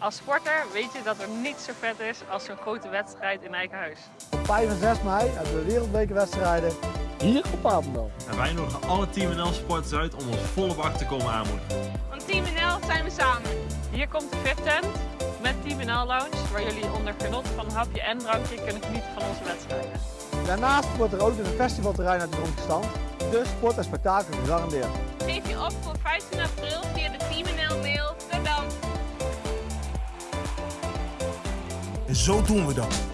Als sporter weet je dat er niets zo vet is als zo'n grote wedstrijd in eigen huis. Op 5 en 6 mei hebben we wereldbekerwedstrijden hier op Papendal. En wij nodigen alle Team NL supporters uit om ons volle bak te komen aanmoedigen. Want Team NL zijn we samen. Hier komt de Fit Tent met Team NL Lounge, waar jullie onder genot van een hapje en drankje kunnen genieten van onze wedstrijden. Daarnaast wordt er ook een festivalterrein uit de grond gestampt, dus sport en spektakel gegarandeerd. Geef je op voor 15 april En zo doen we dat.